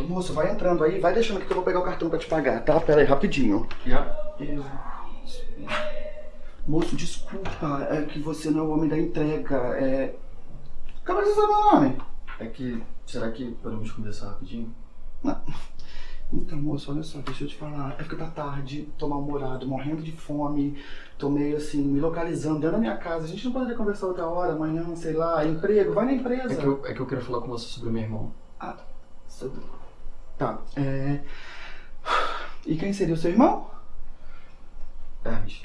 Ô, moço, vai entrando aí, vai deixando aqui que eu vou pegar o cartão pra te pagar, tá? Pera aí, rapidinho. Já? Eu... Moço, desculpa, é que você não é o homem da entrega, é... Como é que você sabe meu nome? É que, será que podemos conversar rapidinho? Então, moço, olha só, deixa eu te falar. É porque tá tarde, tô mal-humorado, morrendo de fome, tô meio assim, me localizando dentro da minha casa. A gente não poderia conversar outra hora, amanhã, sei lá, emprego, vai na empresa. É que eu, é que eu quero falar com você sobre o meu irmão. Sobre- Tá, é... E quem seria o seu irmão? Hermes.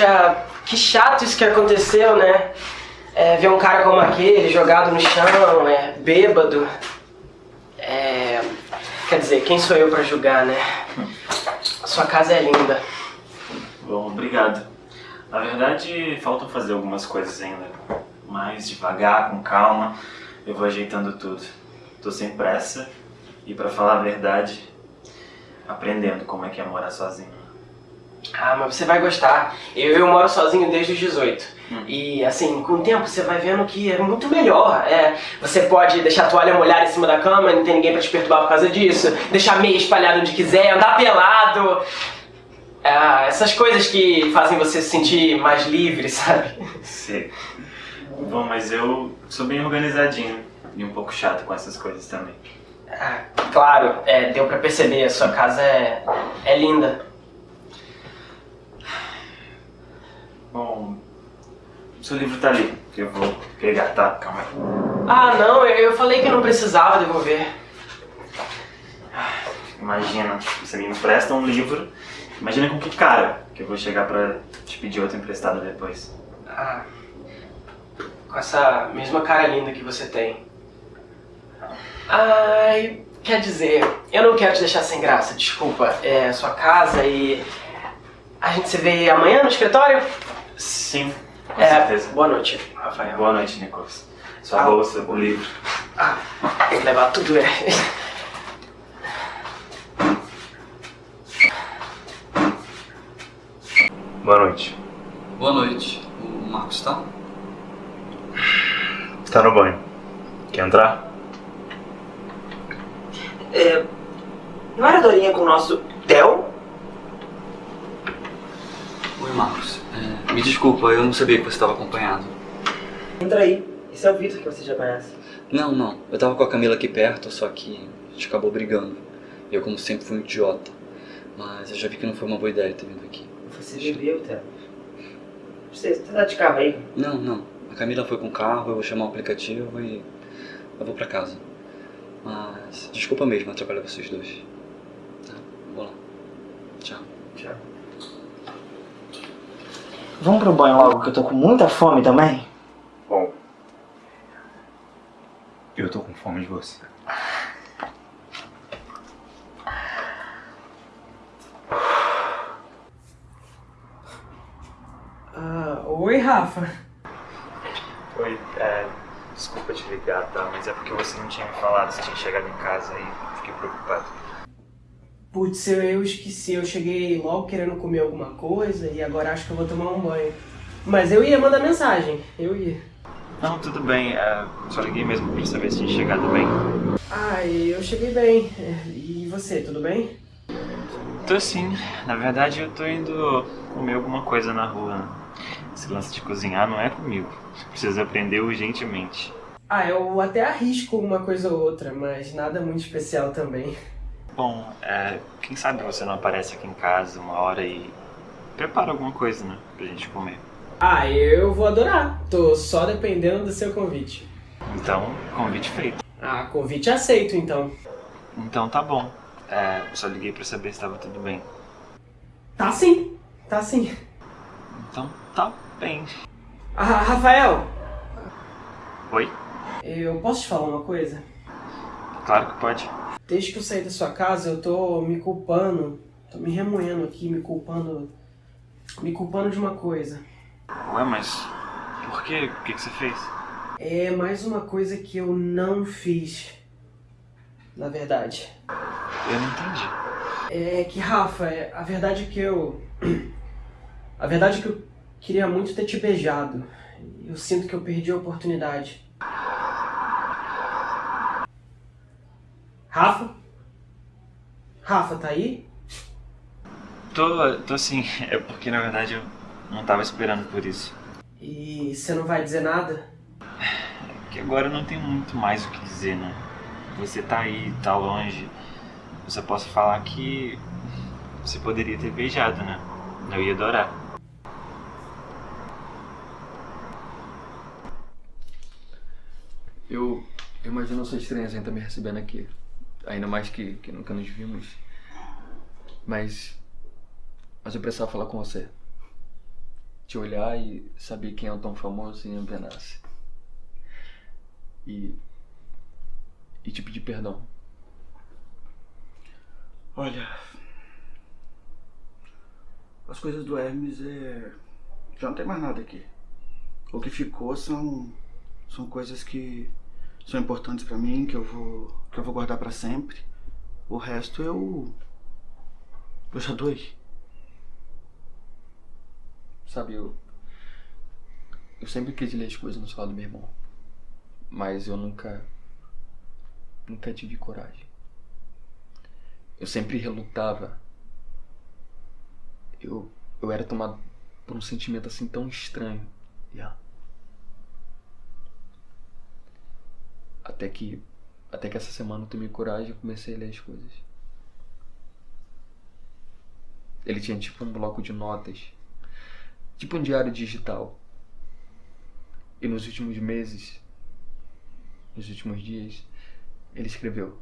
Poxa, que chato isso que aconteceu, né? É, ver um cara como aquele jogado no chão, é, bêbado. É, quer dizer, quem sou eu pra julgar, né? Sua casa é linda. Bom, obrigado. Na verdade, faltam fazer algumas coisas ainda. Mas devagar, com calma, eu vou ajeitando tudo. Tô sem pressa e, pra falar a verdade, aprendendo como é que é morar sozinho. Ah, mas você vai gostar. Eu, eu moro sozinho desde os 18. E assim, com o tempo você vai vendo que é muito melhor. É, você pode deixar a toalha molhada em cima da cama, não tem ninguém pra te perturbar por causa disso. Deixar meia espalhada onde quiser, andar pelado. Ah, essas coisas que fazem você se sentir mais livre, sabe? Sei. Bom, mas eu sou bem organizadinho e um pouco chato com essas coisas também. Ah, claro, é, deu pra perceber, a sua casa é, é linda. Bom, seu livro tá ali, que eu vou pegar, tá? Calma aí. Ah, não, eu, eu falei que não precisava devolver. Imagina, você me empresta um livro, imagina com que cara que eu vou chegar pra te pedir outro emprestado depois. Ah, com essa mesma cara linda que você tem. Ai, quer dizer, eu não quero te deixar sem graça, desculpa. É sua casa e. A gente se vê amanhã no escritório? Sim, com É, certeza. boa noite, Rafael. Boa noite, Nicolas. Sua Ah. bolsa, o livro. Ah, vou levar tudo, é. Boa noite. Boa noite. O Marcos tá? Tá no banho. Quer entrar? É, não era Dorinha com o nosso Theo? Oi, Marcos. É, me desculpa, eu não sabia que você estava acompanhado. Entra aí. Esse é o Vitor que você já conhece. Não, não. Eu tava com a Camila aqui perto, só que a gente acabou brigando. Eu, como sempre, fui um idiota. Mas eu já vi que não foi uma boa ideia ter vindo aqui. Você bebeu, Theo? Você tá de carro aí? Não, não. A Camila foi com o carro, eu vou chamar o aplicativo e eu vou pra casa. Mas desculpa mesmo atrapalhar vocês dois. Tá, vou lá. Tchau. Tchau. Vamos pro banho logo, que eu tô com muita fome também. Bom. Eu tô com fome de você. Ah, oi, Rafa. Oi, é, desculpa te ligar, tá? Mas é porque você não tinha me falado se tinha chegado em casa aí. Fiquei preocupado. Putz, eu, eu esqueci. Eu cheguei logo querendo comer alguma coisa e agora acho que eu vou tomar um banho. Mas eu ia mandar mensagem, eu ia. Não, tudo bem. é, só liguei mesmo pra saber se tinha chegado bem. Ah, eu cheguei bem. É, E você, tudo bem? Tô sim. Na verdade, eu tô indo comer alguma coisa na rua. Esse lance de cozinhar não é comigo. Preciso aprender urgentemente. Ah, eu até arrisco uma coisa ou outra, mas nada muito especial também. Bom, é, quem sabe você não aparece aqui em casa uma hora e prepara alguma coisa, né? Pra gente comer. Ah, eu vou adorar. Tô só dependendo do seu convite. Então, convite feito. Ah, convite aceito então. Então tá bom. É, só liguei pra saber se tava tudo bem. Tá sim, tá sim. Então tá bem. Ah, Rafael, Oi? eu posso te falar uma coisa? Claro que pode. Desde que eu saí da sua casa, eu tô me culpando, tô me remoendo aqui, me culpando, me culpando de uma coisa. Ué, mas por quê? O que, que você fez? É mais uma coisa que eu não fiz, na verdade. Eu não entendi. É que, Rafa, é- a verdade é que eu. A verdade é que eu queria muito ter te beijado. Eu sinto que eu perdi a oportunidade. Rafa? Rafa, tá aí? Tô, tô sim. É porque na verdade eu não tava esperando por isso. E você não vai dizer nada? Porque agora eu não tenho muito mais o que dizer, né? Você tá aí, tá longe. Eu só posso falar que você poderia ter beijado, né? Eu ia adorar. Eu, eu imagino sua estranheza em estar me recebendo aqui. Ainda mais que, que nunca nos vimos. Mas. Mas eu precisava falar com você. Te olhar e saber quem é o tão famoso em Ambenace. E. E te pedir perdão. Olha. As coisas do Hermes é. Já não tem mais nada aqui. O que ficou são. São coisas que são importantes pra mim, que eu vou. Que eu vou guardar pra sempre. O resto eu. Eu já doei. Sabe, eu. Eu sempre quis ler as coisas no celular do meu irmão. Mas eu nunca. Nunca tive coragem. Eu sempre relutava. Eu. Eu era tomado por um sentimento assim tão estranho. Yeah. Até que. Até que essa semana eu tomei coragem e comecei a ler as coisas. Ele tinha tipo um bloco de notas tipo um diário digital. E nos últimos meses, nos últimos dias, ele escreveu.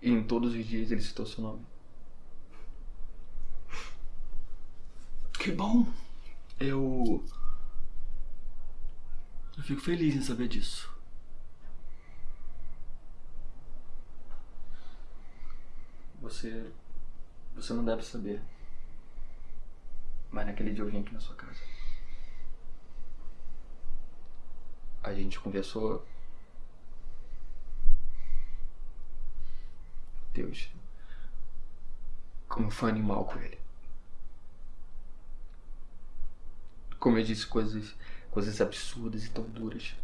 E em todos os dias ele citou seu nome. Que bom. Eu. Eu fico feliz em saber disso. Você. Você não deve saber. Mas naquele dia eu vim aqui na sua casa. A gente conversou. Deus. Como fui animal com ele. Como eu disse coisas, coisas absurdas e tão duras.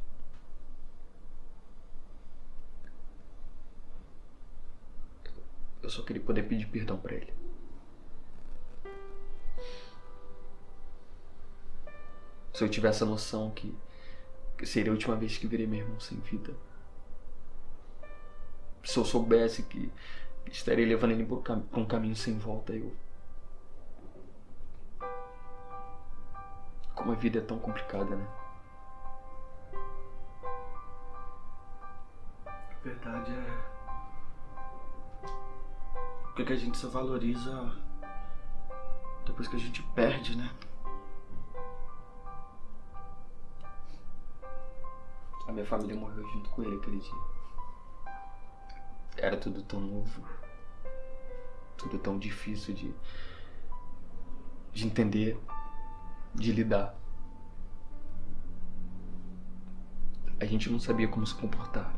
Eu só queria poder pedir perdão pra ele. Se eu tivesse a noção que, seria a última vez que verei meu irmão sem vida. Se eu soubesse que estaria levando ele por um caminho sem volta, eu. Como a vida é tão complicada, né? A verdade é. O que, que a gente só valoriza depois que a gente perde, né? A minha família morreu junto com ele aquele dia. Era tudo tão novo. Tudo tão difícil de. de entender. de lidar. A gente não sabia como se comportar.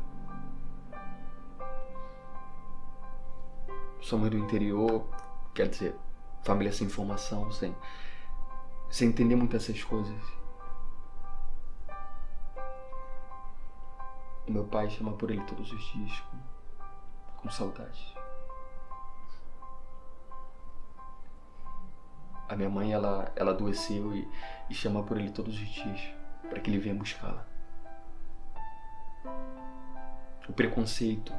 Somos do interior, quer dizer, família sem formação, sem, sem entender muito essas coisas. O meu pai chama por ele todos os dias com, com saudade. A minha mãe, ela, ela adoeceu e, e chama por ele todos os dias para que ele venha buscá-la. O preconceito,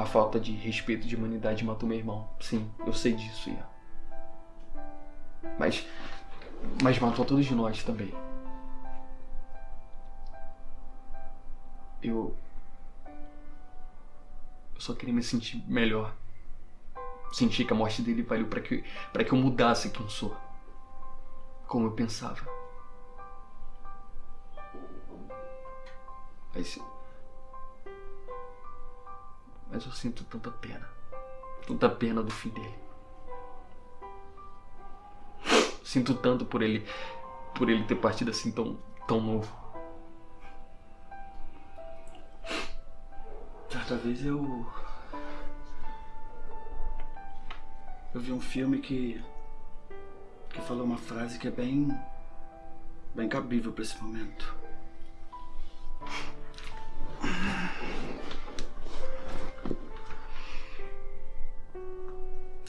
a falta de respeito de humanidade matou meu irmão. Sim, eu sei disso, Ian. Mas, mas matou todos nós também. Eu. Eu só queria me sentir melhor. Sentir que a morte dele valeu para que, pra que eu mudasse quem sou. Como eu pensava. Mas. Mas eu sinto tanta pena. Tanta pena do fim dele. Sinto tanto por ele. Por ele ter partido assim tão, tão novo. Certa vez eu. Eu vi um filme que. que falou uma frase que é bem. bem cabível para esse momento.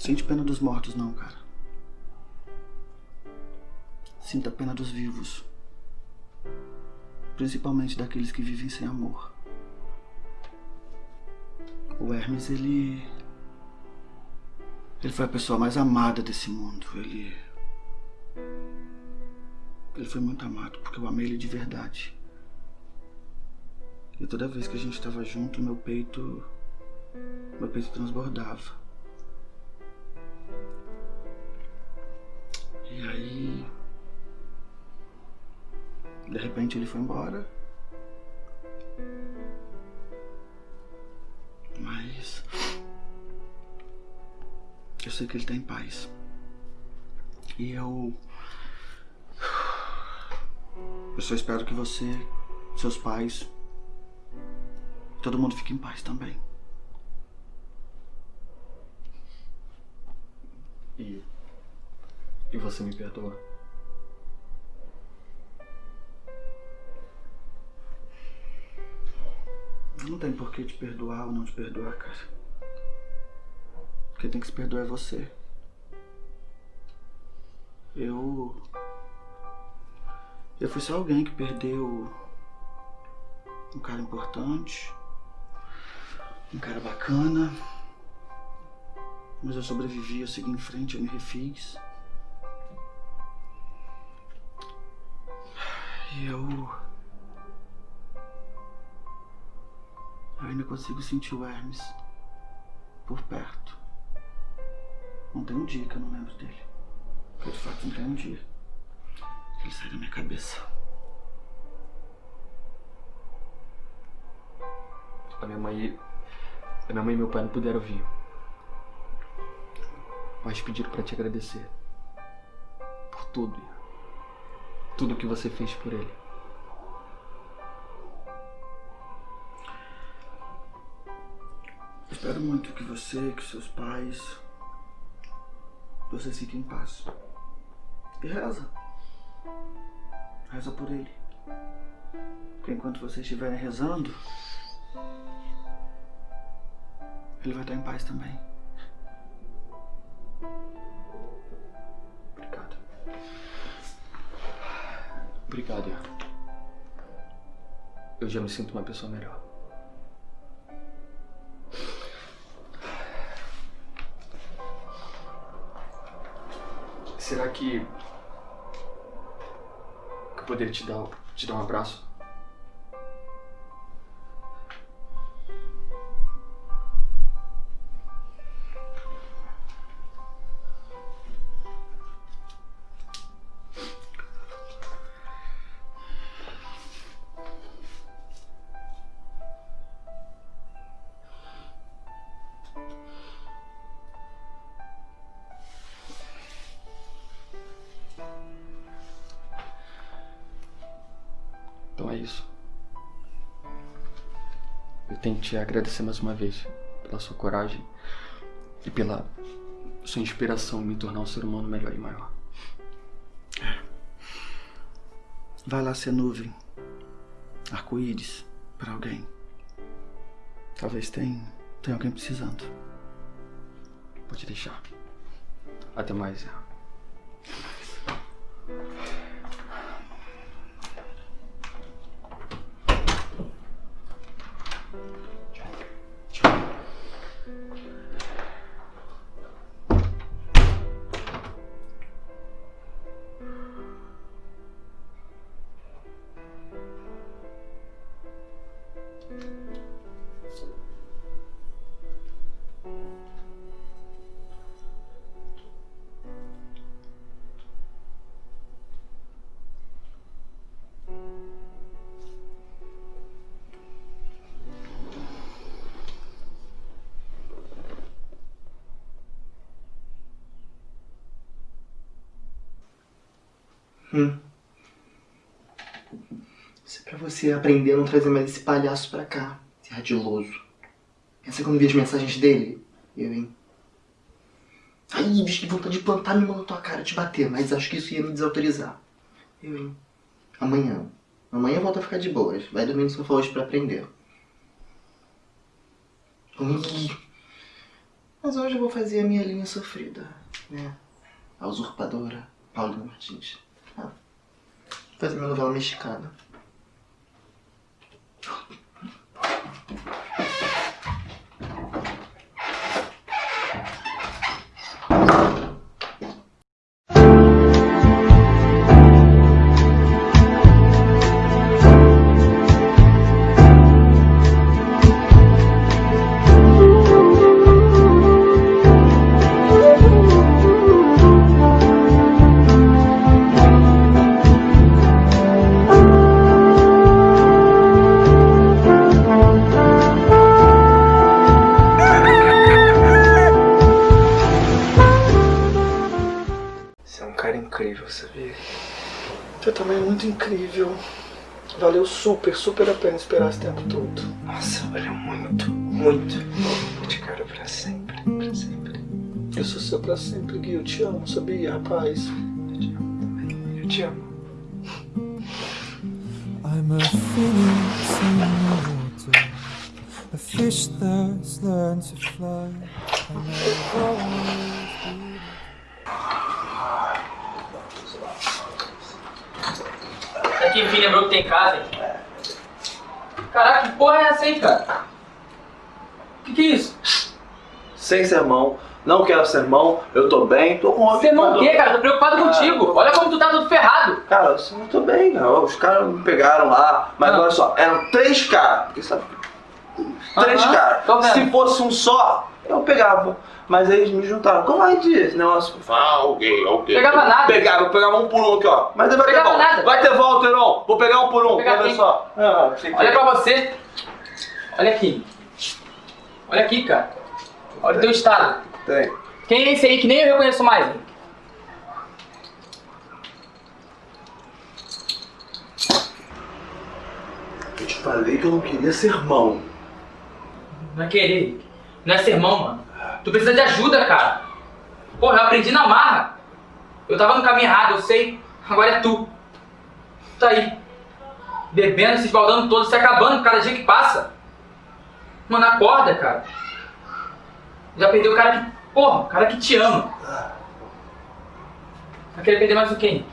Sente pena dos mortos, não, cara. Sinta pena dos vivos. Principalmente daqueles que vivem sem amor. O Hermes, ele. Ele foi a pessoa mais amada desse mundo. Ele. Ele foi muito amado, porque eu amei ele de verdade. E toda vez que a gente estava junto, meu peito. Meu peito transbordava. De repente ele foi embora. Mas. Eu sei que ele tá em paz. E eu. Eu só espero que você, seus pais, todo mundo fique em paz também. E. E você me perdoa? Não tem por que te perdoar ou não te perdoar, cara. Quem tem que se perdoar é você. Eu. Eu fui só alguém que perdeu um cara importante, um cara bacana. Mas eu sobrevivi, eu segui em frente, eu me refiz. E eu. Eu ainda consigo sentir o Hermes por perto. Não tem um dia que eu não lembro dele. Porque de fato não tem um dia que ele sai da minha cabeça. A minha mãe. A minha mãe e meu pai não puderam vir. Mas pediram pra te agradecer. Por tudo, tudo que você fez por ele. Espero muito que você, que seus pais, vocês fiquem em paz. E reza. Reza por ele. Porque enquanto vocês estiverem rezando, ele vai estar em paz também. Obrigado, Ian. Eu já me sinto uma pessoa melhor. Será que. eu poderia te dar, te dar um abraço? Te agradecer mais uma vez pela sua coragem e pela sua inspiração em me tornar um ser humano melhor e maior. Vai lá ser nuvem. Arco-íris pra alguém. Talvez tenha, tenha alguém precisando. Pode deixar. Até mais. Hum. Isso é pra você aprender a não trazer mais esse palhaço pra cá, esse ardiloso. Pensa quando vi as mensagens dele? Eu, hein? Ai, bicho, que vontade de plantar mão na tua cara, te bater, mas acho que isso ia me desautorizar. Eu, hein? Amanhã. Amanhã volta a ficar de boas. Vai dormir no sofá hoje pra aprender. Ui. Mas hoje eu vou fazer a minha linha sofrida, né? A usurpadora Paulina Martins. Fazer minha novela mexicana. Incrível. Valeu super, super a pena esperar esse tempo todo. Nossa, valeu muito, muito. Eu te quero pra sempre, pra sempre. Eu sou seu pra sempre, Gui. Eu te amo, sabia, rapaz? Eu te amo também. Eu te amo. I'm a phoenix in the water, a fish that's learned to fly. Aqui, enfim, lembrou que tem casa, hein? Caraca, que porra é essa aí, cara? Que que é isso? Sem sermão, não quero sermão, eu tô bem, tô com Você não quer, cara? Tô preocupado contigo. Olha como tu tá todo ferrado. Cara, eu não tô bem, cara. Os caras me pegaram lá, mas Ah. olha só, eram três caras, porque sabe? Três Aham, caras. tô vendo. Se fosse um só, eu pegava. Mas aí eles me juntaram. Como é que esse negócio? Ah, ok, ok. Pegava nada. Pegava, eu pegava um por um aqui, ó. Mas vai Pegava ter volta. nada. Vai ter volta, Heron. Vou pegar um por um, quem? só. Ah, Olha pra você. Olha aqui. Olha aqui, cara. Olha o teu estado. Tem. Quem é esse aí que nem eu reconheço mais? hein? Eu te falei que eu não queria sermão. Não é querer. Não é sermão, mano. Tu precisa de ajuda, cara. Porra, eu aprendi na marra. Eu tava no caminho errado, eu sei. Agora é tu. Tu tá aí. Bebendo, se esbaldando todo, se acabando cada dia que passa. Mano, acorda, cara. Já perdeu o cara que. Porra, o cara que te ama. Vai querer perder mais o quê?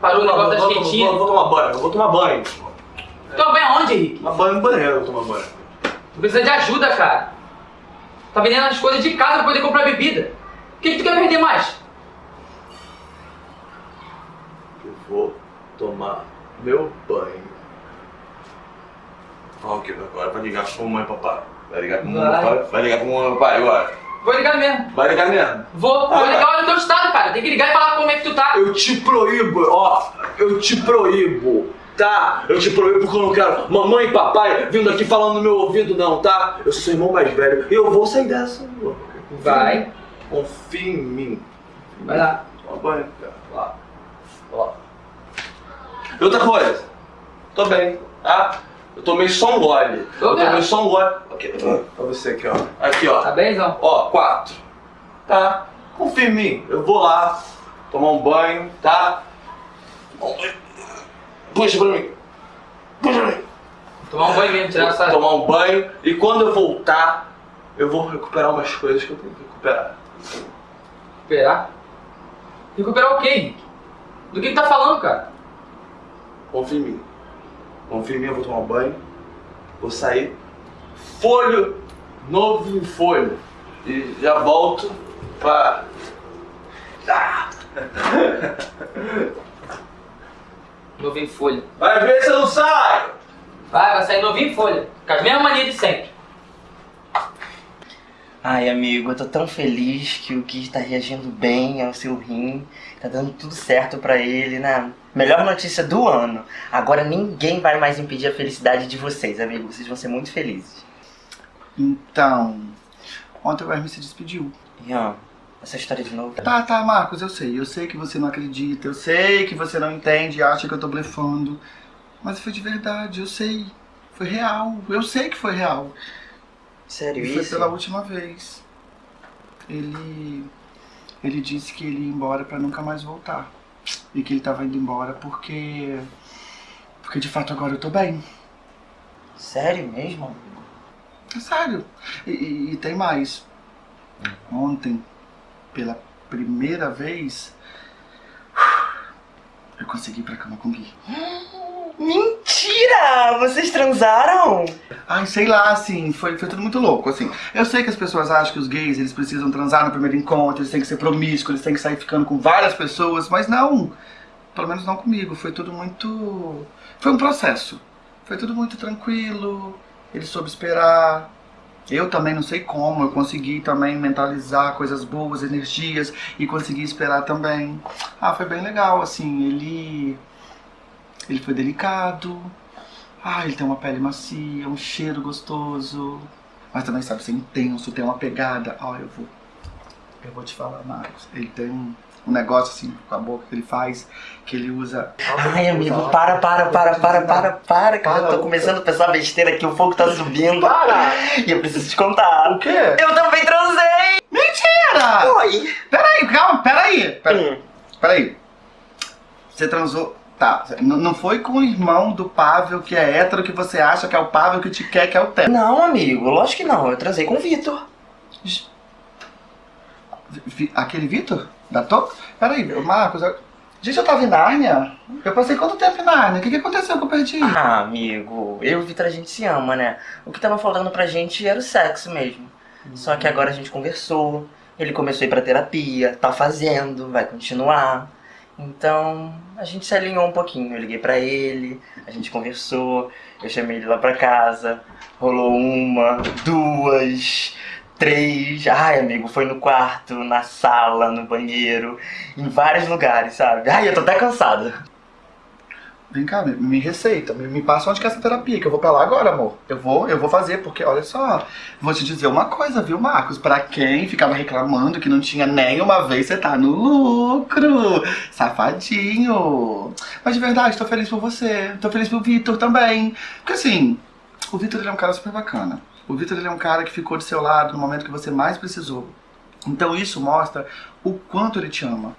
Parou o negócio das vou, quentinhas. vou, vou tomar banho, eu vou tomar banho. Toma banho aonde, Henrique? Tomar banho no banheiro, eu vou tomar banho. Tu precisa de ajuda, cara. Tá vendendo as coisas de casa pra poder comprar bebida. O que, que tu quer perder mais? Eu vou tomar meu banho. Fala o que agora? Vai ligar pra mamãe e papai. Vai ligar pra mamãe e Vai. papai? Vai ligar pra mamãe e papai agora. Vou ligar mesmo. Vai ligar mesmo? Vou, vou Ah, ligar olha o teu estado, cara. Tem que ligar e falar como é que tu tá. Eu te proíbo, ó. Eu te proíbo, tá? Eu te proíbo porque eu não quero mamãe e papai vindo aqui falando no meu ouvido, não, tá? Eu sou seu irmão mais velho e eu vou sair dessa. Confia Vai. Confia em mim. Vai lá. Toma banho, cara. Lá. Lá. E outra coisa. Tô bem, tá? Eu tomei só um gole. Tô eu vendo. tomei só um gole. Aqui, pra você aqui, ó. Aqui, ó. Tá benzão? Ó, quatro. Tá? Confia em mim. Eu vou lá tomar um banho, tá? Puxa pra mim. Puxa pra mim. Tomar um banho mesmo, tirar essa... Tomar um banho. E quando eu voltar, eu vou recuperar umas coisas que eu tenho que recuperar. Recuperar? Recuperar o quê? Do que que tá falando, cara? Confia em mim. Confia em mim, eu vou tomar um banho. Vou sair. Folho novo em folho. E já volto pra. Ah! Novinho em folha. Vai ver se eu não saio! Vai, vai sair novinho em folha. Com as mesmas manias de sempre. Ai, amigo, eu tô tão feliz que o Kid tá reagindo bem ao seu rim. Tá dando tudo certo pra ele, né? Melhor notícia do ano. Agora ninguém vai mais impedir a felicidade de vocês, amigo. Vocês vão ser muito felizes. Então, ontem o Hermes se despediu. Ian, essa história de novo. Tá, tá, Marcos, eu sei. Eu sei que você não acredita, eu sei que você não entende e acha que eu tô blefando. Mas foi de verdade, eu sei. Foi real, eu sei que foi real. Sério E foi isso? pela última vez. Ele. Ele disse que ele ia embora pra nunca mais voltar. E que ele tava indo embora porque. Porque de fato agora eu tô bem. Sério mesmo? É sério. E, e- e tem mais. Ontem, pela primeira vez, eu consegui ir pra cama com o Gui. Mentira! Vocês transaram? Ai, sei lá, assim, foi, foi tudo muito louco, assim. Eu sei que as pessoas acham que os gays, eles precisam transar no primeiro encontro, eles têm que ser promíscuos, eles têm que sair ficando com várias pessoas, mas não. Pelo menos não comigo, foi tudo muito... Foi um processo. Foi tudo muito tranquilo, ele soube esperar. Eu também não sei como, eu consegui também mentalizar coisas boas, energias, e consegui esperar também. Ah, foi bem legal, assim, ele... Ele foi delicado, ah, ele tem uma pele macia, um cheiro gostoso. Mas também sabe ser intenso, tem uma pegada. Ó, eu vou. Eu vou te falar, Marcos. Ele tem um, negócio assim com a boca que ele faz, que ele usa. Ai, amigo, para, para, para, para, para, para, que eu tô começando a pensar besteira aqui, o fogo tá subindo. Para! E eu preciso te contar. O quê? Eu também transei! Mentira! Oi! Peraí, calma, peraí. Pera- Hum. Peraí. Você transou. Tá, não foi com o irmão do Pavel que é hétero que você acha que é o Pavel que te quer que é o Té. Não, amigo, lógico que não. Eu transei com o Vitor. Aquele Vitor? Da Toca? Peraí, Marcos. Eu... Gente, eu tava em Nárnia. Eu passei quanto tempo em Nárnia? O que, que aconteceu que eu perdi? Ah, amigo, eu e o Vitor a gente se ama, né? O que tava faltando pra gente era o sexo mesmo. Só que agora a gente conversou, ele começou a ir pra terapia, tá fazendo, vai continuar. Então, a gente se alinhou um pouquinho. Eu liguei pra ele, a gente conversou, eu chamei ele lá pra casa, rolou uma, duas, três. Ai, amigo, foi no quarto, na sala, no banheiro, em vários lugares, sabe? Ai, eu tô até cansada. Vem cá, me, me receita, me, me passa onde que é essa terapia, que eu vou pra lá agora, amor. Eu vou, eu vou fazer, porque olha só, vou te dizer uma coisa, viu, Marcos? Pra quem ficava reclamando que não tinha nenhuma vez, você tá no lucro, safadinho. Mas de verdade, tô feliz por você, tô feliz pelo Vitor também. Porque assim, o Vitor é um cara super bacana. O Vitor é um cara que ficou do seu lado no momento que você mais precisou. Então isso mostra o quanto ele te ama.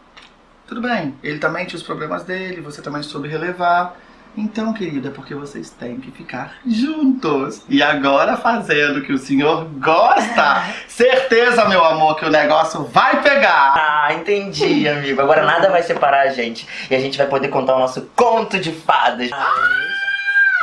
Tudo bem, ele também tinha os problemas dele, você também soube relevar. Então, querido, é porque vocês têm que ficar juntos. E agora fazendo o que o senhor gosta. Certeza, meu amor, que o negócio vai pegar. Ah, entendi, amigo. Agora nada vai separar a gente. E a gente vai poder contar o nosso conto de fadas.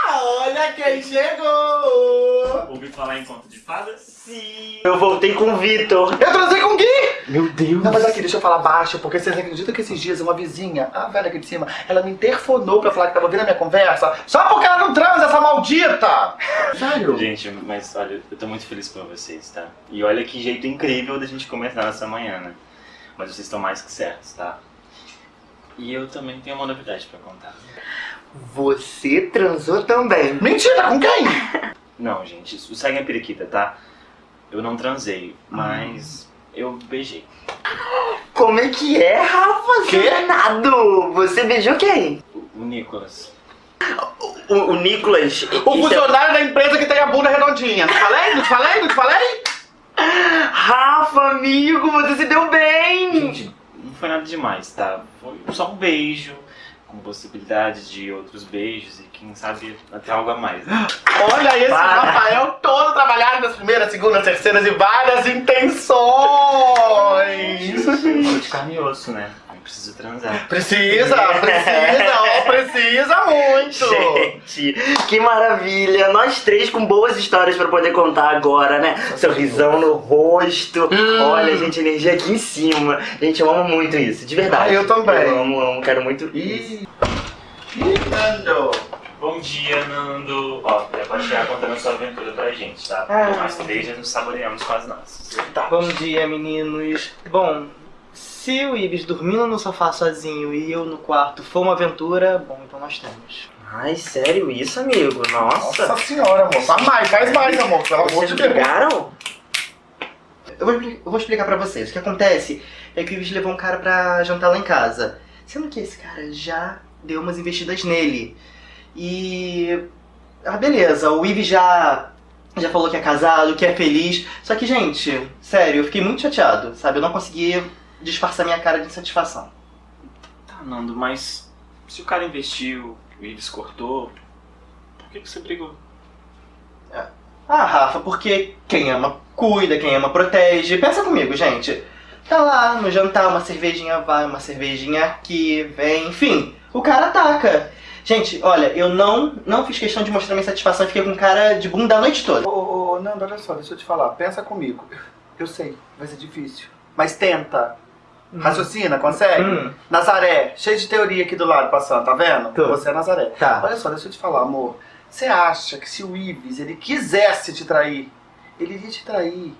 Olha quem chegou! Ouvi falar em conto de fadas? Sim. Eu voltei com o Vitor. Eu transei com o Gui! Meu Deus. Não, mas aqui, deixa eu falar baixo, porque vocês acreditam que esses dias uma vizinha, a velha aqui de cima, ela me interfonou pra falar que tava ouvindo a minha conversa só porque ela não transa, essa maldita! Sério? Gente, mas olha, eu tô muito feliz por vocês, tá? E olha que jeito incrível da gente começar nessa manhã, né? Mas vocês estão mais que certos, tá? E eu também tenho uma novidade pra contar. Você transou também. Mentira, com quem? Não, gente, isso segue a periquita, tá? Eu não transei, mas eu beijei. Como é que é, Rafa? Quê? Danado. Você beijou quem? O, o Nicolas. O, o Nicolas. O Isso é- funcionário da empresa que tem a bunda redondinha. Falei? Não te falei? Não te falei? Rafa, amigo, você se deu bem. Gente, não foi nada demais, tá? Foi só um beijo, com possibilidade de outros beijos e quem sabe até algo a mais. Né? Olha esse Para. Rafael todo trabalhado nas primeiras, segundas, terceiras e várias intenções. Sou de carne e osso, né? Preciso transar. Precisa, precisa, ó, precisa muito. Gente, que maravilha! Nós três com boas histórias pra poder contar agora, né? Sorrisão no rosto. Hum. Olha, gente, energia aqui em cima. Gente, eu amo muito isso, de verdade. Ah, eu também. Eu amo, amo, quero muito. Ih, Nando. Bom dia, Nando. Ó, já pode chegar contando sua aventura pra gente, tá? Ah. Nós três já nos saboreamos com as nossas. Bom dia, meninos. Bom, se o Ibis dormindo no sofá sozinho e eu no quarto for uma aventura, bom, então nós temos. Ai, sério isso, amigo? Nossa Nossa. senhora, amor. Faz mais, faz mais, amor. Pelo amor Vocês de Deus. brigaram? Eu vou, eu vou explicar pra vocês. O que acontece é que o Ibis levou um cara pra jantar lá em casa. Sendo que esse cara já deu umas investidas nele. E. Ah, beleza, o Ibis já. Já falou que é casado, que é feliz. Só que, gente, sério, eu fiquei muito chateado, sabe? Eu não consegui disfarçar minha cara de insatisfação. Tá, Nando, mas se o cara investiu, o Ives cortou, por que que você brigou? Ah, Rafa, porque quem ama cuida, quem ama protege. Pensa comigo, gente. Tá lá no jantar, uma cervejinha vai, uma cervejinha aqui, vem, enfim. O cara ataca. Gente, olha, eu não, não fiz questão de mostrar minha satisfação, fiquei com cara de bunda a noite toda. Ô, ô, ô, Nando, olha só, deixa eu te falar. Pensa comigo. Eu sei, vai ser difícil. Mas tenta. Raciocina, consegue? Hum, Nazaré, cheio de teoria aqui do lado passando, tá vendo? Tô. Você é Nazaré. tá. Olha só, deixa eu te falar, amor. Você acha que se o Ives ele quisesse te trair, ele iria te trair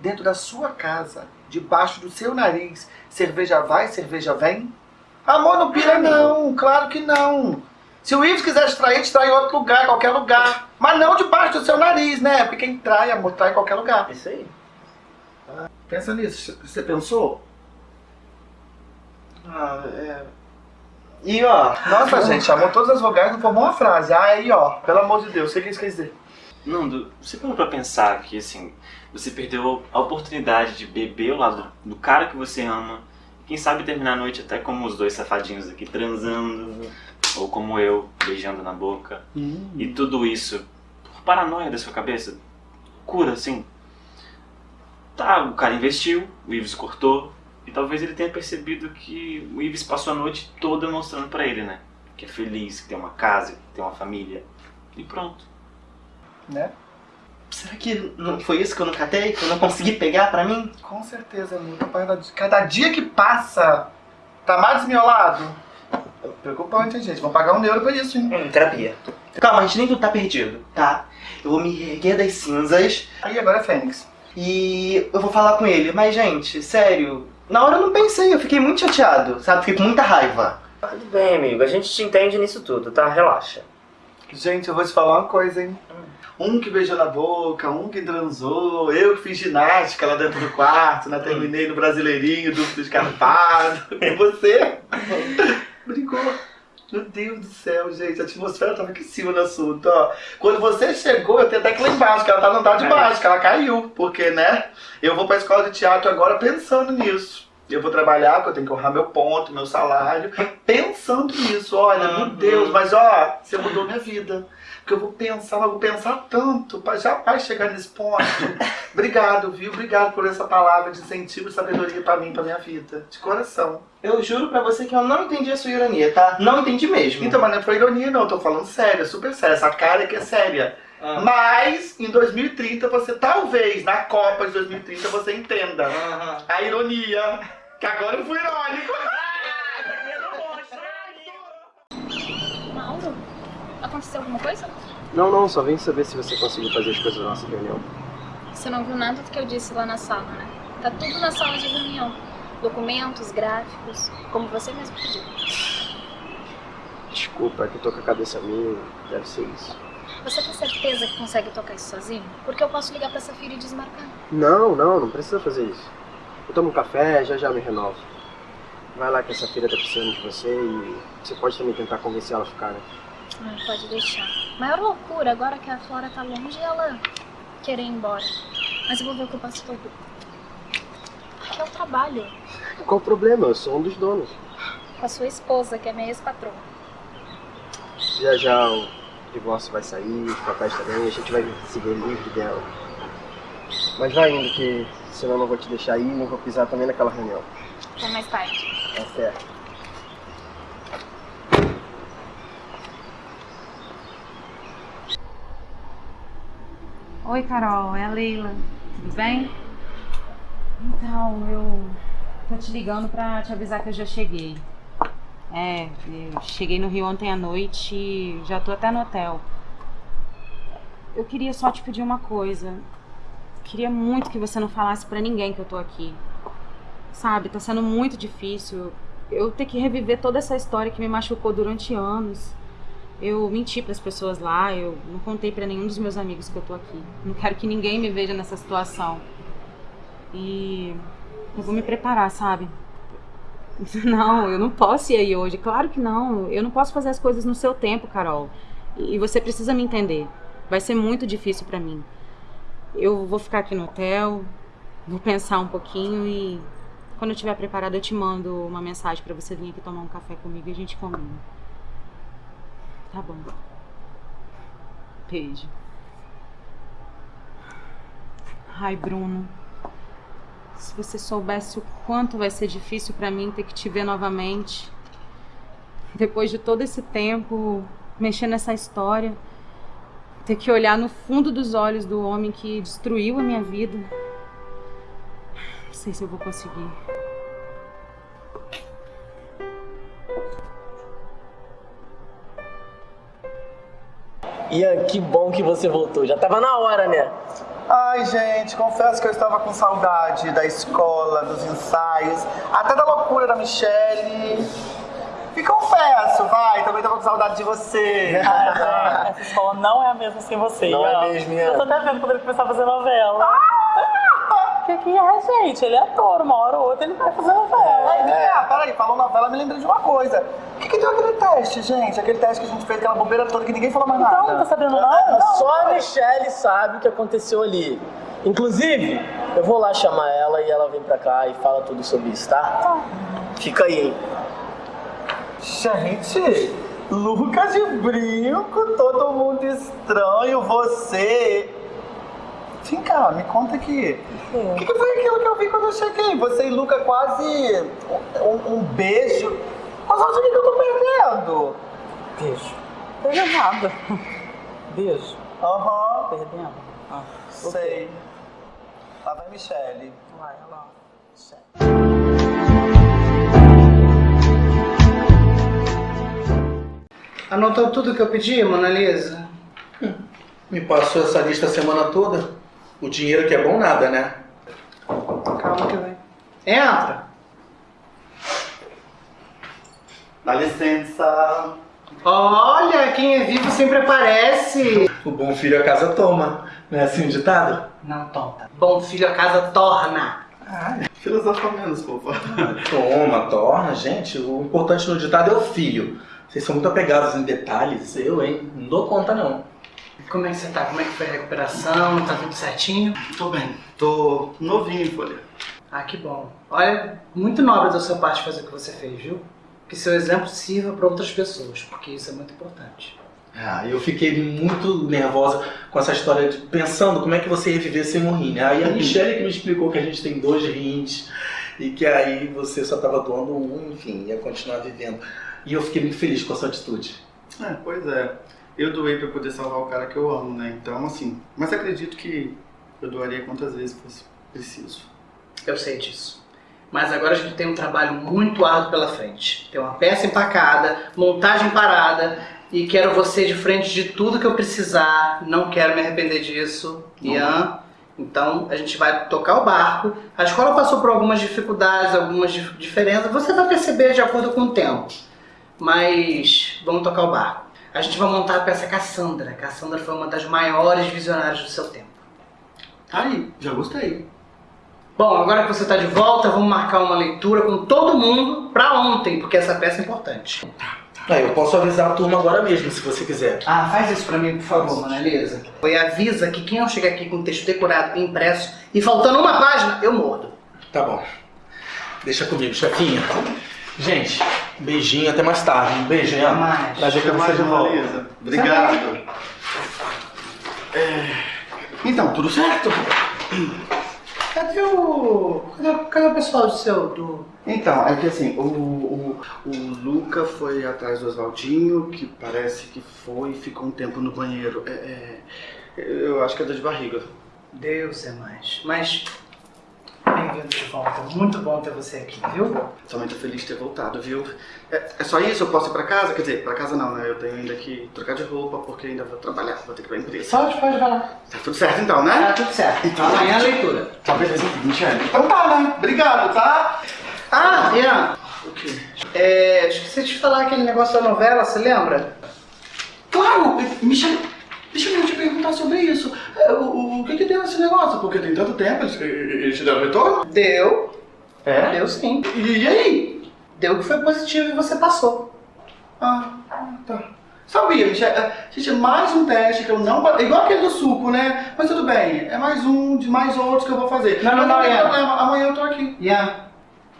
dentro da sua casa, debaixo do seu nariz, cerveja vai, cerveja vem? Amor, não pira não, claro que não. Se o Ives quiser te trair, te trai em outro lugar, qualquer lugar. Mas não debaixo do seu nariz, né? Porque quem trai, amor, trai em qualquer lugar. Isso aí. Pensa nisso, você pensou? Ah, é... E ó, Nossa, gente, chamou todas as vogais, não formou uma frase. Ah, aí, ó, pelo amor de Deus, o que isso quer dizer? Nando, você parou pra pensar que, assim, você perdeu a oportunidade de beber ao lado do cara que você ama, quem sabe terminar a noite até como os dois safadinhos aqui transando, ou como eu, beijando na boca. E tudo isso por paranoia da sua cabeça? Cura, assim. Tá, o cara investiu, o Ives cortou, e talvez ele tenha percebido que o Ives passou a noite toda mostrando pra ele, né? Que é feliz, que tem uma casa, que tem uma família. E pronto. Né? será que não foi isso que eu não catei? Que eu não consegui pegar pra mim? Com certeza, amigo. Cada, cada dia que passa, tá mais desmiolado. Preocupante, hein, gente? Vão pagar um euro por isso, hein? Hum, terapia. Calma, gente, nem tudo tá perdido, tá? Eu vou me erguer das cinzas Aí agora é Fênix. e eu vou falar com ele. Mas, gente, sério, na hora eu não pensei, eu fiquei muito chateado, sabe? Fiquei com muita raiva. Tudo bem, amigo. A gente te entende nisso tudo, tá? Relaxa. Gente, eu vou te falar uma coisa, hein? Um que beijou na boca, um que transou, eu que fiz ginástica lá dentro do quarto, né? Terminei no Brasileirinho, duplo escarpado. E você? Brincou. Meu Deus do céu, gente, a atmosfera tava aqui em cima do assunto, ó. Quando você chegou, eu tenho até que lá embaixo, que ela tá no andar de baixo, que ela caiu. Porque, né? Eu vou pra escola de teatro agora pensando nisso. Eu vou trabalhar, porque eu tenho que honrar meu ponto, meu salário. Pensando nisso, olha, meu Deus, mas ó, você mudou minha vida. Porque eu vou pensar, eu vou pensar tanto pra jamais chegar nesse ponto. Obrigado, viu? Obrigado por essa palavra de incentivo e sabedoria pra mim, pra minha vida. De coração. Eu juro pra você que eu não entendi a sua ironia, tá? Não entendi mesmo. Então, mas não foi ironia, não. Eu tô falando sério, é super sério. Essa cara aqui é séria. Ah. Mas, em 2030, você talvez, na Copa de 2030, você entenda a ironia. Que agora eu fui irônico. Mauro? Aconteceu alguma coisa? Não, não, só vim saber se você conseguiu fazer as coisas da nossa reunião. Você não viu nada do que eu disse lá na sala, né? Tá tudo na sala de reunião. Documentos, gráficos, como você mesmo pediu. Desculpa, é que eu tô com a cabeça mil, deve ser isso. Você tem certeza que consegue tocar isso sozinho? Porque eu posso ligar pra Safira e desmarcar. Não, não, não precisa fazer isso. Eu tomo um café, já já me renovo. Vai lá que essa filha tá precisando de você e você pode também tentar convencer ela a ficar, né? Ai, pode deixar. Maior loucura agora que a Flora tá longe e ela querer ir embora. Mas eu vou ver o que eu posso fazer. Que é o trabalho. Qual o problema? Eu sou um dos donos. Com a sua esposa, que é minha ex-patroa. Já já divórcio vai sair, os papéis também, a gente vai se ver livre dela. Mas vai indo, que senão eu não vou te deixar ir, não vou pisar também naquela reunião. Até mais tarde. Tá certo. Oi, Carol, é a Leila. Tudo bem? Então, eu tô te ligando pra te avisar que eu já cheguei. É, cheguei no Rio ontem à noite e já tô até no hotel. Eu queria só te pedir uma coisa. Queria muito que você não falasse pra ninguém que eu tô aqui. Sabe, tá sendo muito difícil. Eu ter que reviver toda essa história que me machucou durante anos. Eu menti pras pessoas lá, eu não contei pra nenhum dos meus amigos que eu tô aqui. Não quero que ninguém me veja nessa situação. E eu vou me preparar, sabe? Não, eu não posso ir aí hoje. Claro que não. Eu não posso fazer as coisas no seu tempo, Carol. E você precisa me entender. Vai ser muito difícil pra mim. Eu vou ficar aqui no hotel, vou pensar um pouquinho e quando eu estiver preparada eu te mando uma mensagem pra você vir aqui tomar um café comigo e a gente combina. Tá bom. Beijo. Ai, Bruno. Se você soubesse o quanto vai ser difícil pra mim ter que te ver novamente. Depois de todo esse tempo mexer nessa história, ter que olhar no fundo dos olhos do homem que destruiu a minha vida. Não sei se eu vou conseguir. Ian, que bom que você voltou. Já tava na hora, né? Ai, gente, confesso que eu estava com saudade da escola, dos ensaios, até da loucura da Michelle. E confesso, vai, também estava com saudade de você. Essa escola não é a mesma sem você. Não é mesmo, Ian. Eu tô até vendo quando ele começar a fazer novela. O que, que é, gente? Ele é ator, uma hora ou outra ele vai fazer novela. Ai, vem cá, peraí, falou novela, me lembrei de uma coisa. O que, que deu aquele teste, gente? Aquele teste que a gente fez, aquela bobeira toda que ninguém falou mais nada. Então, não tá sabendo nada? Só a Michelle sabe o que aconteceu ali. Inclusive, eu vou lá chamar ela e ela vem pra cá e fala tudo sobre isso, tá? Fica aí, hein? Gente, Lucas de brinco, todo mundo estranho, você. Vem cá, me conta aqui. O que, que foi aquilo que eu vi quando eu cheguei? Você e Luca quase um, um beijo. Mas olha o que que eu tô perdendo. Beijo. Perdeu nada. Beijo. Aham. Perdendo? Ah, Sei. Lá vai Michelle. Vai, olha lá. Anotou tudo que eu pedi, Mona Lisa? Me passou essa lista a semana toda. O dinheiro que é bom nada, né? Calma que vem. Entra! Dá licença. Olha, quem é vivo sempre aparece. O bom filho a casa toma. Não é assim o ditado? Não, tonta. Bom filho a casa torna. Filosofa menos, fofa. Toma, torna, gente. O importante no ditado é o filho. Vocês são muito apegados em detalhes. Eu, hein? Não dou conta, não. Como é que você tá? Como é que foi a recuperação? Tá tudo certinho? Tô bem. Tô novinho em folha. Ah, que bom. Olha, muito nobre da sua parte fazer o que você fez, viu? Que seu exemplo sirva para outras pessoas, porque isso é muito importante. Ah, eu fiquei muito nervosa com essa história de pensando como é que você ia viver sem um rim, né? Aí a Michelle que me explicou que a gente tem dois rins e que aí você só tava doando um, enfim, ia continuar vivendo. E eu fiquei muito feliz com a sua atitude. É, pois é. Eu doei pra poder salvar o cara que eu amo, né? Então, assim. Mas acredito que eu doaria quantas vezes fosse preciso. Eu sei disso. Mas agora a gente tem um trabalho muito árduo pela frente. Tem uma peça empacada, montagem parada e quero você de frente de tudo que eu precisar. Não quero me arrepender disso, Ian. Então a gente vai tocar o barco. A escola passou por algumas dificuldades, algumas dif- diferenças. Você vai perceber de acordo com o tempo. Mas vamos tocar o barco. A gente vai montar a peça Cassandra. Cassandra foi uma das maiores visionárias do seu tempo. Aí, já gostei. Bom, agora que você está de volta, vamos marcar uma leitura com todo mundo pra ontem, porque essa peça é importante. Ah, eu posso avisar a turma agora mesmo, se você quiser. Ah, faz isso pra mim, por favor, Mona Lisa. E avisa que quem não chegar aqui com o texto decorado e impresso e faltando uma página, eu mordo. Tá bom. Deixa comigo, chefinha. Gente, Beijinho, até mais tarde. Um beijo, Ian. Mais. Prazer ter você de volta. Beleza. Obrigado. É, Então, tudo certo? Cadê o. Cadê, cadê o pessoal do seu. do. Então, é que assim, o, o, o Luca foi atrás do Oswaldinho, que parece que foi e ficou um tempo no banheiro. É, é, eu acho que é dor de barriga. Deus é mais. Mas. Bem-vindo de volta. Muito bom ter você aqui, viu? Também tô feliz de ter voltado, viu? É, é só isso? Eu posso ir pra casa? Quer dizer, pra casa não, né? Eu tenho ainda que trocar de roupa, porque ainda vou trabalhar, vou ter que ir pra empresa. Pode, pode, vai lá. Tá tudo certo então, né? Tá tudo certo. Então, Amanhã a leitura. Tá beleza, Michelle. Então tá, né? Obrigado, tá? Ah, Ian. O quê? É, esqueci de falar aquele negócio da novela, você lembra? Claro! Michelle, deixa eu te perguntar sobre isso. É, O, o, o que que deu esse negócio? Porque tem tanto tempo, eles, eles te deram retorno? Deu. É? Deu sim. E, e aí? Deu que foi positivo e você passou. Ah, tá. Sabia, Michelle. É, Gente, é mais um teste que eu não... é Igual aquele do suco, né? Mas tudo bem, é mais um de mais outros que eu vou fazer. Não, não, não, Ian. problema, amanhã eu tô aqui. Ian,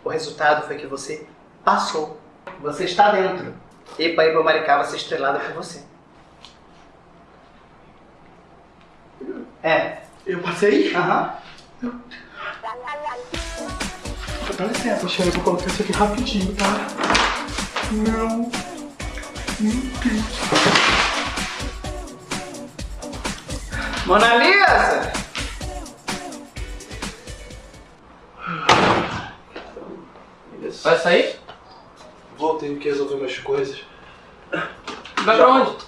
o resultado foi que você passou. Você está dentro. Epa, Epa, Maricá vai ser estrelada por você. É. Eu passei? Aham. Dá licença, Michelle, eu vou colocar isso aqui rapidinho, tá? Não. Meu Deus. Mona Lisa! Vai sair? Vou, tenho que resolver minhas coisas. Vai pra onde?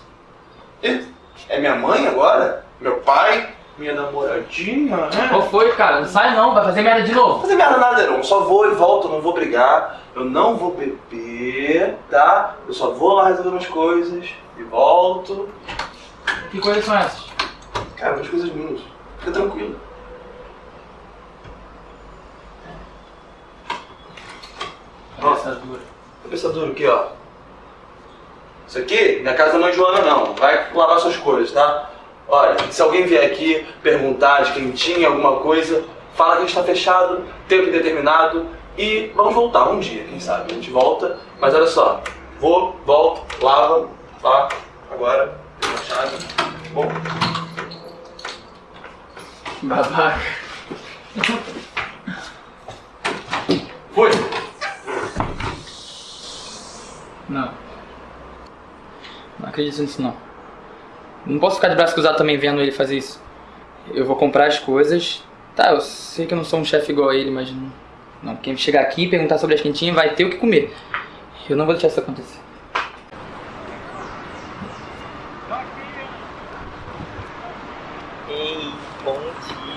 É minha mãe agora? Meu pai? Minha namoradinha, né? Qual foi, cara? Não sai não, vai fazer merda de novo. fazer merda nada, Heron. Só vou e volto, não vou brigar. Eu não vou beber, tá? Eu só vou lá resolver umas coisas e volto. Que coisas são essas? Cara, umas coisas minhas. Fica tranquilo. Nossa, dura. Cabeça dura aqui, ó. Isso aqui, minha casa não é Joana não. Vai lavar suas coisas, tá? Olha, se alguém vier aqui perguntar de quem tinha alguma coisa, fala que a gente tá fechado, tempo indeterminado e vamos voltar um dia, quem sabe? A gente volta, mas olha só, vou, volto, lava, tá? Agora, tem uma chave. Bom, Babaca. fui! Não. Não acredito nisso não. Não posso ficar de braço cruzado também vendo ele fazer isso. Eu vou comprar as coisas. Tá, eu sei que eu não sou um chefe igual a ele, mas não. Não, quem chegar aqui e perguntar sobre as quentinhas vai ter o que comer. Eu não vou deixar isso acontecer. Ei, bom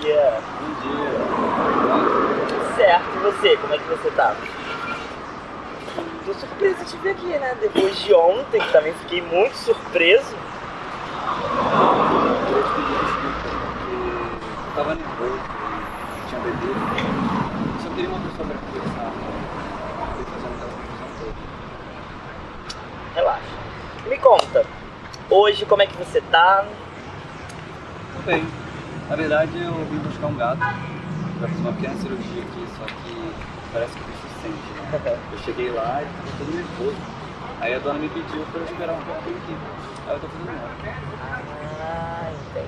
dia. Bom dia. Certo, e você? Como é que você tá? Tô surpreso de te ver aqui, né? Depois de ontem, que também fiquei muito surpreso. Eu tava nervoso, tinha bebido. Só queria uma pessoa pra conversar. Pra fazer aquela confusão toda. Relaxa. Me conta, hoje como é que você tá? Tudo bem. Na verdade, eu vim buscar um gato pra fazer uma pequena cirurgia aqui, só que parece que o bicho sente, né? Eu cheguei lá e tava todo nervoso. Aí a dona me pediu pra eu esperar um pouquinho aqui. Aí eu tô fazendo nada. Ah, entendi.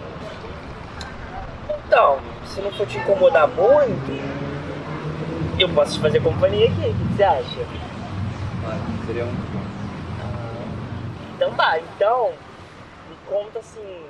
Então, se não for te incomodar muito, eu posso te fazer companhia aqui. O que você acha? Vai, seria muito bom. Então tá, então me conta assim.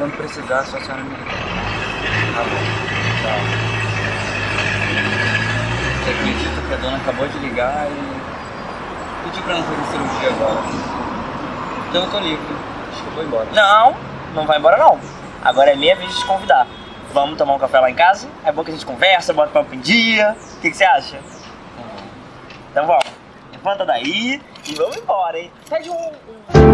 Quando precisar, só a senhora me ligar. Tá bom. Tchau. Você acredita que a dona acabou de ligar e pediu pra não fazer cirurgia agora? Então eu tô livre. Acho que eu vou embora. Não, não vai embora não. Agora é minha vez de te convidar. Vamos tomar um café lá em casa? É bom que a gente conversa, bota o papo em dia. O que, que você acha? Então vamos. Levanta daí e vamos embora, hein? Pede um-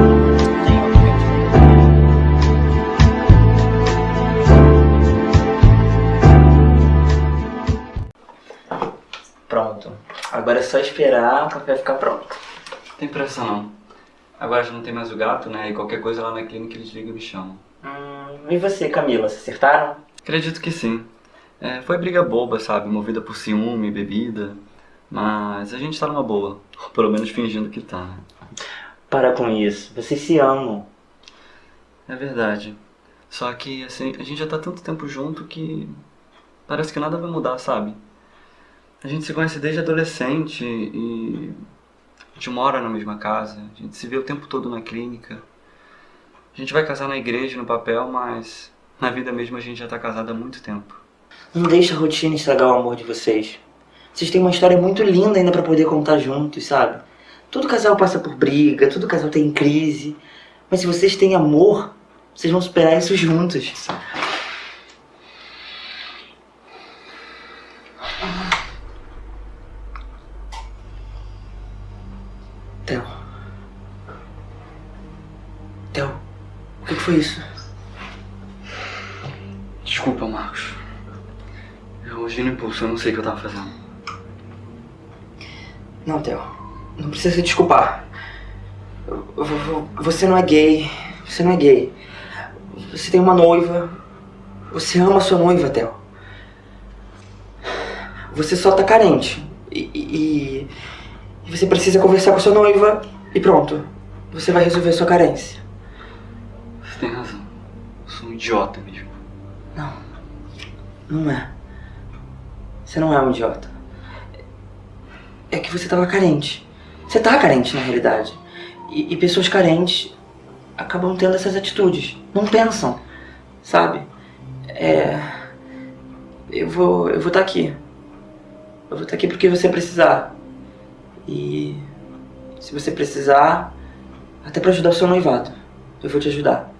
Agora é só esperar o café ficar pronto. Não tem pressa não. Agora já não tem mais o gato, né? E qualquer coisa lá na clínica eles ligam e me chamam. Hum, e você, Camila, se acertaram? Acredito que sim. É, foi briga boba, sabe? Movida por ciúme, bebida. Mas a gente tá numa boa. Pelo menos fingindo que tá. Para com isso, vocês se amam. É verdade. Só que, assim, a gente já tá tanto tempo junto que parece que nada vai mudar, sabe? A gente se conhece desde adolescente e a gente mora na mesma casa, a gente se vê o tempo todo na clínica. A gente vai casar na igreja, no papel, mas na vida mesmo a gente já tá casado há muito tempo. Não deixa a rotina estragar o amor de vocês. Vocês têm uma história muito linda ainda pra poder contar juntos, sabe? Todo casal passa por briga, todo casal tem crise. Mas se vocês têm amor, vocês vão superar isso juntos. Theo. Theo, o que que foi isso? Desculpa, Marcos. Eu hoje no impulso, eu não sei o que eu tava fazendo. Não, Theo. Não precisa se desculpar. Você não é gay. Você não é gay. Você tem uma noiva. Você ama sua noiva, Theo. Você só tá carente. E, e- e você precisa conversar com sua noiva e pronto. Você vai resolver sua carência. Você tem razão. Eu sou um idiota mesmo. Não é. Você não é um idiota. É que você tava carente. Você tá carente, na realidade. E, e pessoas carentes acabam tendo essas atitudes. Não pensam, sabe? É. Eu vou. Eu vou estar aqui. Eu vou estar aqui porque você precisar. E. Se você precisar, até pra ajudar o seu noivado, eu vou te ajudar.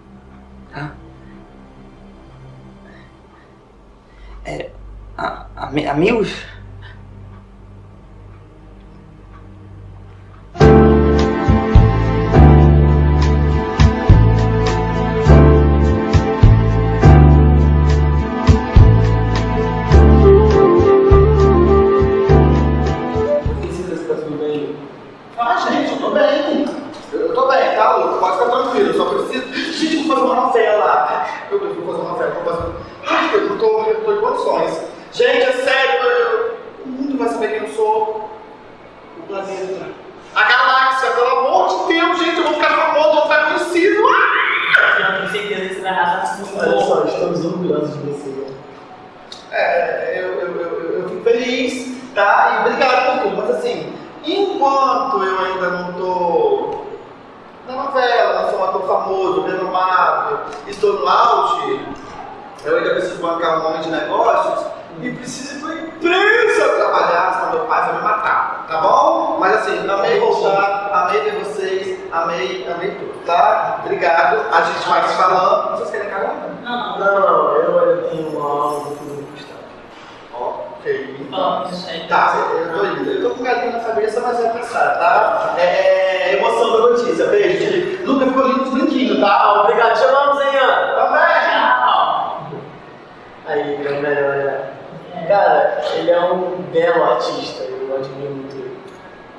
É. a- ami- amigos? Enquanto eu ainda não tô na novela, não sou um ator famoso, renomado, estou no auge, eu ainda preciso bancar um monte de negócios e preciso ir pra empresa trabalhar, senão meu pai vai me matar, tá bom? Mas assim, amei voltar, amei ver vocês, amei, amei tudo, tá? Obrigado, a gente vai se falando. Vocês querem carona? Não, Não, eu, eu tenho algo que Ok. Vamos, gente. Tá, eu tô indo. Eu tô com galinho na cabeça, mas vai passar, tá? É, é emoção da notícia. Beijo, gente. Luca ficou lindo, brinquinho, tá? Obrigado, te amamos, hein, Ana? Também! Aí, meu melhor, né? Cara, ele é um belo artista, eu admiro muito ele.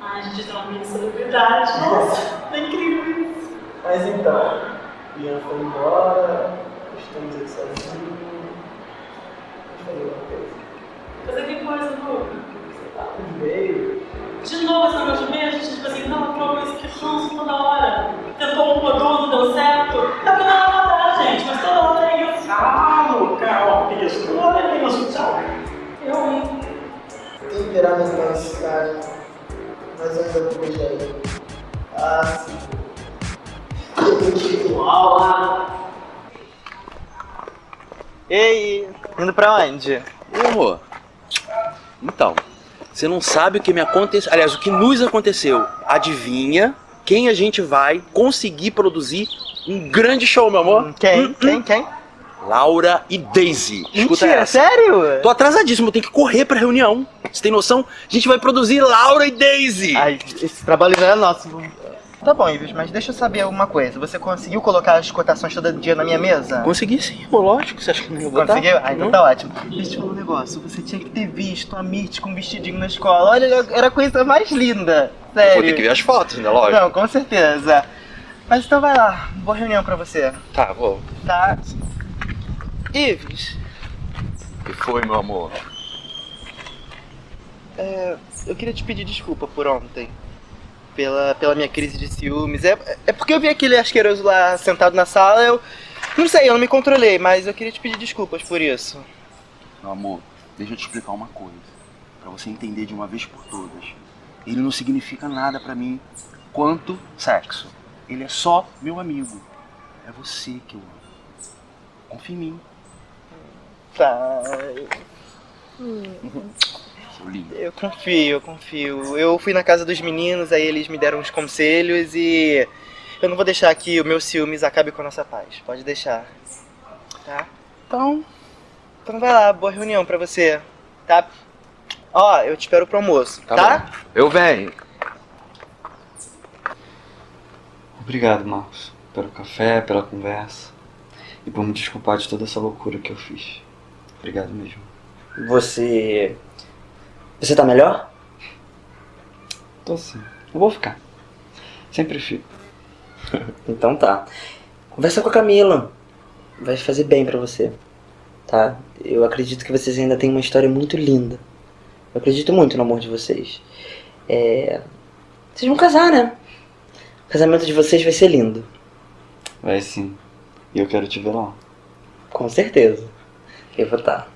Ai, a gente tem uma mini celebridade. Nossa, é incrível isso. Mas então, Ian foi embora, estamos aqui sozinhos. Deixa eu fazer uma coisa. Fazer que coisa? Tá meio. De novo negócio de meio, a gente, tipo assim, não, prova isso que ranço toda hora. Tentou uma, duas, não deu certo. Tá pra ela matar, gente, mas toda hora é isso. Ah, Luca, ó, isso. Toda hora é isso, tchau. Eu, hein? Tem que virar mais na cidade, mas eu ainda vou beijar ele. Ah, sim. Eu vou te igual, Ei, indo pra onde? Amor. Então, você não sabe o que me aconteceu. Aliás, o que nos aconteceu. Adivinha quem a gente vai conseguir produzir um grande show, meu amor? Quem? Quem? Quem? Laura e Daisy. Escuta Mentira, essa. sério? Tô atrasadíssimo, tenho que correr pra reunião. Você tem noção? A gente vai produzir Laura e Daisy. Ai, esse trabalho não é nosso. Tá bom, Ives, mas deixa eu saber uma coisa. Você conseguiu colocar as cotações todo dia na minha mesa? Consegui sim, pô, lógico. Você acha que não ia botar? Conseguiu? Ah, então Não? tá ótimo. Deixa eu te falar um negócio. Você tinha que ter visto a Mirth com um vestidinho na escola. Olha, era a coisa mais linda. Sério. Vou ter que ver as fotos, né? Lógico. Não, com certeza. Mas então vai lá. Boa reunião pra você. Tá, vou. Tá. Ives, O que foi, meu amor? é, eu queria te pedir desculpa por ontem. Pela, pela minha crise de ciúmes. É, é porque eu vi aquele asqueroso lá sentado na sala, eu. Não sei, eu não me controlei, mas eu queria te pedir desculpas por isso. Meu amor, deixa eu te explicar uma coisa. Pra você entender de uma vez por todas. Ele não significa nada pra mim quanto sexo. Ele é só meu amigo. É você que eu amo. Confia em mim. Tá. Seu lindo. Eu confio, eu confio. Eu fui na casa dos meninos, aí eles me deram uns conselhos e eu não vou deixar que o meu ciúmes acabe com a nossa paz. Pode deixar. Tá? Então. Então vai lá, boa reunião pra você. Tá? Ó, eu te espero pro almoço, tá? bom. Eu venho. Obrigado, Marcos, pelo café, pela conversa e por me desculpar de toda essa loucura que eu fiz. Obrigado mesmo. Você. Você tá melhor? Tô sim. Eu vou ficar. Sempre fico. Então tá. Conversa com a Camila. Vai fazer bem pra você. Tá? Eu acredito que vocês ainda têm uma história muito linda. Eu acredito muito no amor de vocês. É. Vocês vão casar, né? O casamento de vocês vai ser lindo. Vai sim. E eu quero te ver lá. Com certeza. Eu vou estar.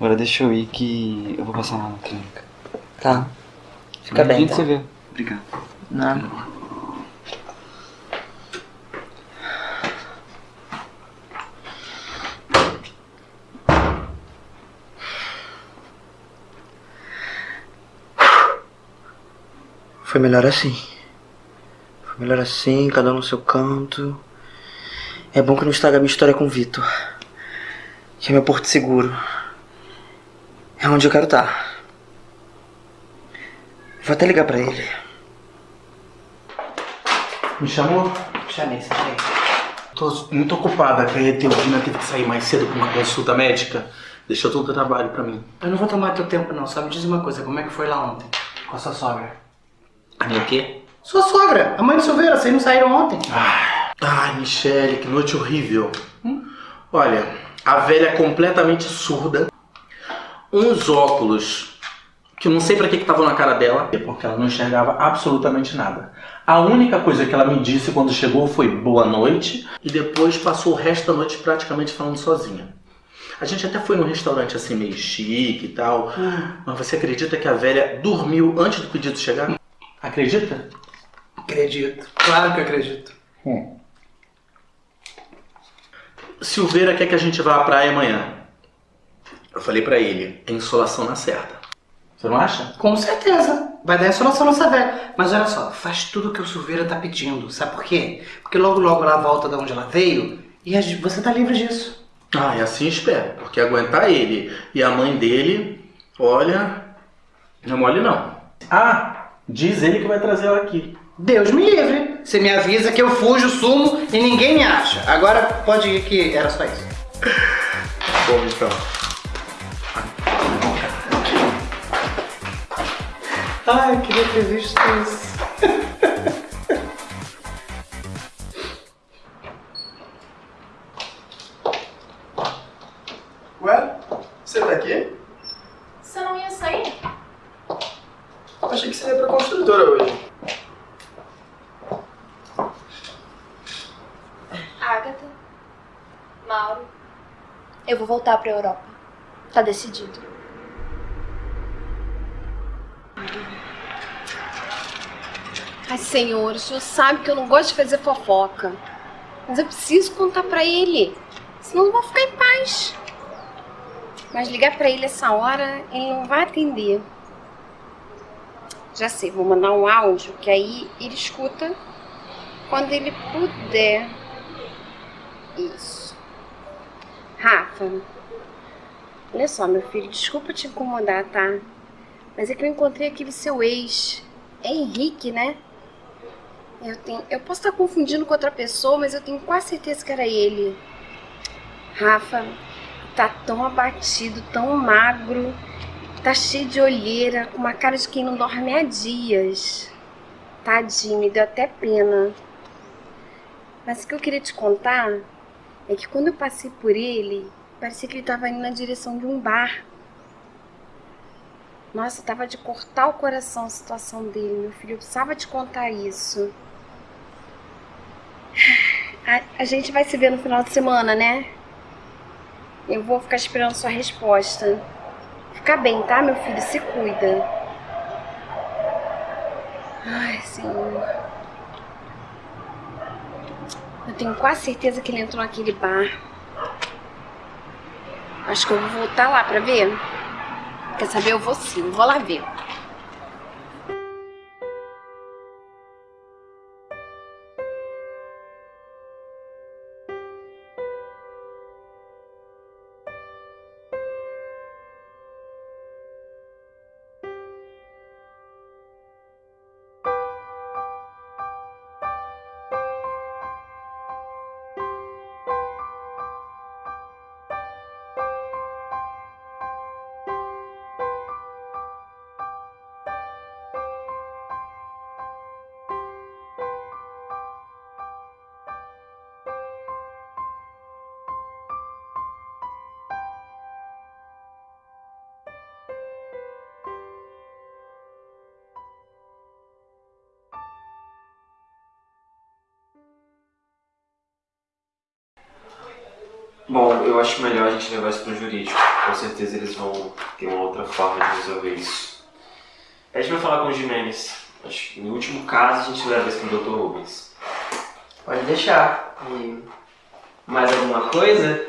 Agora deixa eu ir que eu vou passar lá na clínica. Tá. Fica A bem. gente tá? se vê. Obrigado. Não. Foi melhor assim. Foi melhor assim, cada um no seu canto. É bom que não estraga a minha história com o Vitor. Que é meu porto seguro. É onde eu quero estar. Vou até ligar pra ele. Me chamou? Chamei, chamei. Tô muito ocupada, que a Teodina teve que sair mais cedo pra uma consulta médica. Deixou todo o trabalho pra mim. Eu não vou tomar teu tempo não, só me diz uma coisa, como é que foi lá ontem? Com a sua sogra. A minha quê? Sua sogra, a mãe do Silveira, vocês não saíram ontem? Ai, Michele, que noite horrível. Olha, a velha é completamente surda. Uns óculos que eu não sei pra que que estavam na cara dela, porque ela não enxergava absolutamente nada. A única coisa que ela me disse quando chegou foi boa noite e depois passou o resto da noite praticamente falando sozinha. A gente até foi num restaurante assim meio chique e tal, mas você acredita que a velha dormiu antes do pedido chegar? Acredita? Acredito, claro que acredito. Silveira quer que a gente vá à praia amanhã. Eu falei pra ele, é insolação na certa. Você não acha? Com certeza. Vai dar insolação nessa velha. Mas olha só, faz tudo o que o Silveira tá pedindo. Sabe por quê? Porque logo logo ela volta de onde ela veio e a você tá livre disso. Ah, e assim espero, porque aguentar ele e a mãe dele, olha, não é mole não. Ah, diz ele que vai trazer ela aqui. Deus me livre. Você me avisa que eu fujo, sumo e ninguém me acha. Agora pode ir que era só isso. Bom, então. Ai, queria ter visto isso. Ué? Você tá aqui? Você não ia sair? Achei que você ia pra construtora hoje. Agatha, Mauro, eu vou voltar pra Europa. Tá decidido. Ai, senhor, o senhor sabe que eu não gosto de fazer fofoca. Mas eu preciso contar pra ele. Senão não vou ficar em paz. Mas ligar pra ele essa hora, ele não vai atender. Já sei, vou mandar um áudio que aí ele escuta quando ele puder. Isso. Rafa, olha só, meu filho, desculpa te incomodar, tá? Mas é que eu encontrei aquele seu ex. É Henrique, né? Eu, tenho, eu posso estar confundindo com outra pessoa, mas eu tenho quase certeza que era ele. Rafa, tá tão abatido, tão magro, tá cheio de olheira, com uma cara de quem não dorme há dias. Tadinho, me deu até pena. Mas o que eu queria te contar é que quando eu passei por ele, parecia que ele tava indo na direção de um bar. Nossa, tava de cortar o coração a situação dele, meu filho. Precisava te contar isso. A, a gente vai se ver no final de semana, né? Eu vou ficar esperando sua resposta. Fica bem, tá, meu filho? Se cuida. Ai, Senhor. Eu tenho quase certeza que ele entrou naquele bar. Acho que eu vou voltar lá pra ver. Quer saber? Eu vou sim, vou lá ver. Gente levar isso pro jurídico. Com certeza eles vão ter uma outra forma de resolver isso. Pede pra falar com o Jimenez. Acho que no último caso a gente leva isso pro Dr. Rubens. Pode deixar. E mais alguma coisa?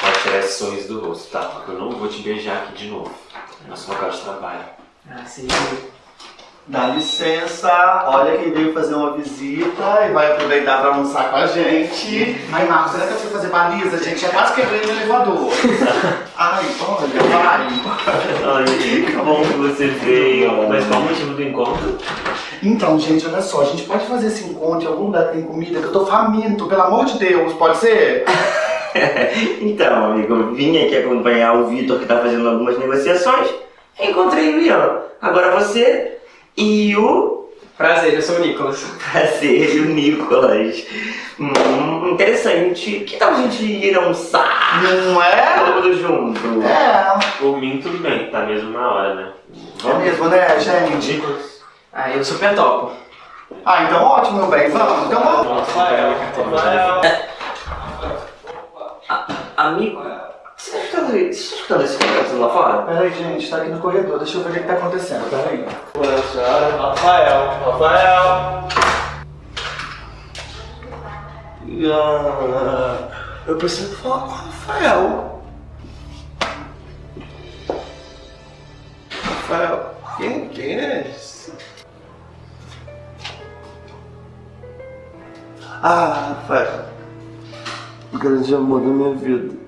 Pode tirar esse sorriso do rosto, tá? Porque eu não vou te beijar aqui de novo. É nosso local de trabalho. Ah, sim. Dá licença, olha quem veio fazer uma visita e vai aproveitar pra almoçar com a gente. Ai, Marcos, será que eu fui fazer baliza, gente? É quase quebrei no elevador. Ai, olha, vai. Ai, que bom que você veio. Mas qual o motivo do encontro? Então, gente, olha só, a gente pode fazer esse encontro em algum lugar que tem comida, que eu tô faminto, pelo amor de Deus, pode ser? Então, amigo, eu vim aqui acompanhar o Vitor que tá fazendo algumas negociações. Encontrei o Ian. Agora você e o. Prazer, eu sou o Nicolas. Prazer, o Nicolas. Hum, interessante. Que tal a gente ir almoçar? Não é? Todo mundo junto. É. Por mim, tudo bem. Tá mesmo na hora, né? É mesmo, né, gente? Ah, eu super topo. Ah, então ótimo, meu bem, vamos. Então vamos. Amigo, você tá escutando, você tá escutando esse conversa lá fora? Peraí, gente, tá aqui no corredor, deixa eu ver o que que tá acontecendo, peraí. Boa senhora, Rafael, Rafael. Ah, eu preciso falar com o Rafael. Rafael, quem, quem é esse? Ah, Rafael. O grande amor da minha vida.